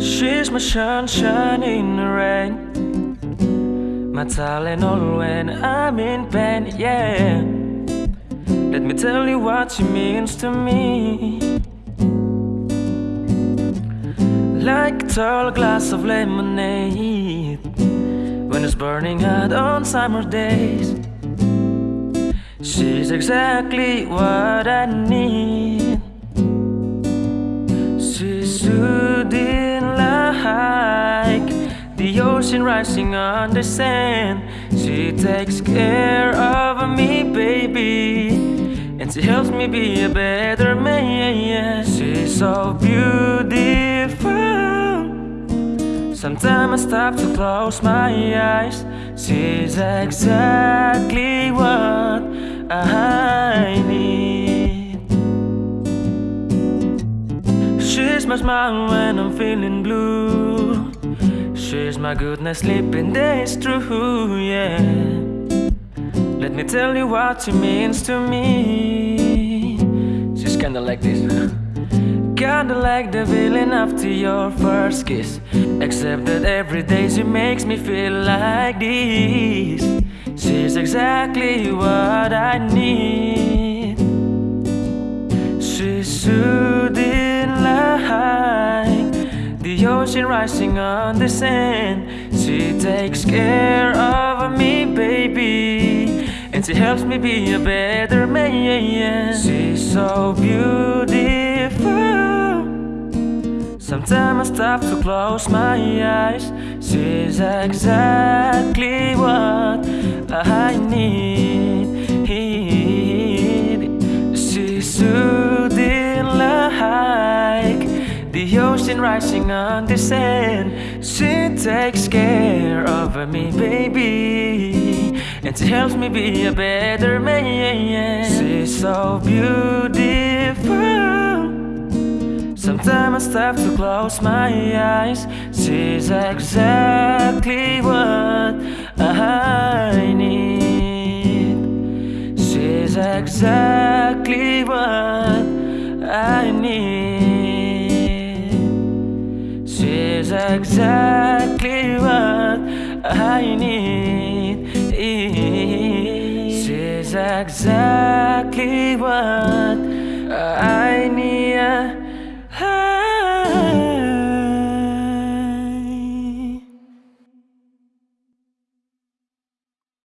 She's my sunshine in the rain. My Tylenol when I'm in pain, yeah. Let me tell you what she means to me. Like a tall glass of lemonade when it's burning hot on summer days. She's exactly what I need. She's soothing like the ocean rising on the sand. She takes care of me, baby, and she helps me be a better man. She's so beautiful. Sometimes I stop to close my eyes. She's exactly what I need. She's my smile when I'm feeling blue. She's my goodness, sleeping days true, yeah. Let me tell you what she means to me. She's kinda like this. Kinda like the feeling after your first kiss. Except that every day she makes me feel like this. She's exactly what I need. She's soothing like the ocean rising on the sand. She takes care of me, baby, and she helps me be a better man. She's so beautiful. Sometimes I stop to close my eyes. She's exactly what I need. She's soothing like the ocean rising on the sand. She takes care of me, baby, and she helps me be a better man. She's so beautiful. I stop to close my eyes. She's exactly what I need. She's exactly what I need. She's exactly what I need. She's exactly what.